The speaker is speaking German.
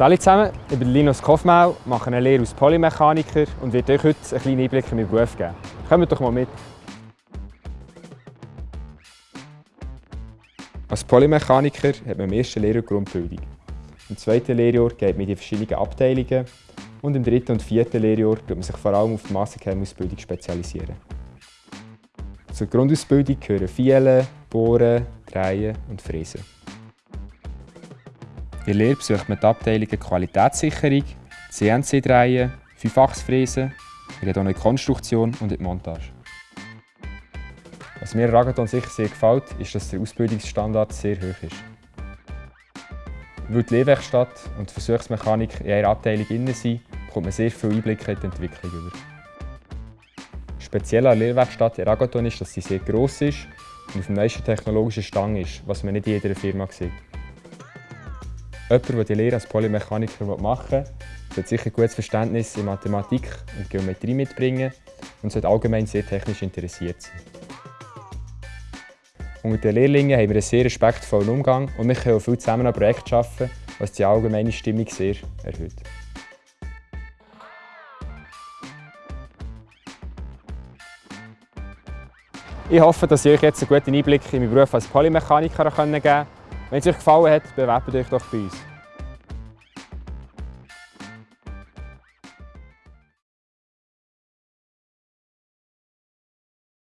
Hallo zusammen, ich bin Linus Kofmau, mache eine Lehre als Polymechaniker und werde euch heute einen kleinen Einblick in meinen Beruf geben. Kommt doch mal mit! Als Polymechaniker hat man im ersten Lehrjahr Grundbildung. Im zweiten Lehrjahr geht man in die verschiedenen Abteilungen und im dritten und vierten Lehrjahr tut man sich vor allem auf die Massenchemisbildung spezialisieren. Zur Grundausbildung gehören Fielen, Bohren, Drehen und Fräsen. In der besucht man die Abteilungen Qualitätssicherung, CNC-Drehen, Fünffachsfräsen, in der Konstruktion und in Montage. Was mir Ragaton sicher sehr gefällt, ist, dass der Ausbildungsstandard sehr hoch ist. Weil die Lehrwerkstatt und die Versuchsmechanik in einer Abteilung innen sind, bekommt man sehr viele Einblicke in die Entwicklung über. Speziell an der Lehrwerkstatt in Ragaton ist, dass sie sehr gross ist und auf dem neuesten technologischen Stang ist, was man nicht in jeder Firma sieht. Jemand, der die Lehre als Polymechaniker machen will, sollte sicher ein gutes Verständnis in Mathematik und Geometrie mitbringen und sollte allgemein sehr technisch interessiert sein. Unter den Lehrlingen haben wir einen sehr respektvollen Umgang und wir können auch viel zusammen an Projekten arbeiten, was die allgemeine Stimmung sehr erhöht. Ich hoffe, dass ich euch jetzt einen guten Einblick in meinen Beruf als Polymechaniker geben konnte. Wenn es euch gefallen hat, bewerbt euch doch bei uns.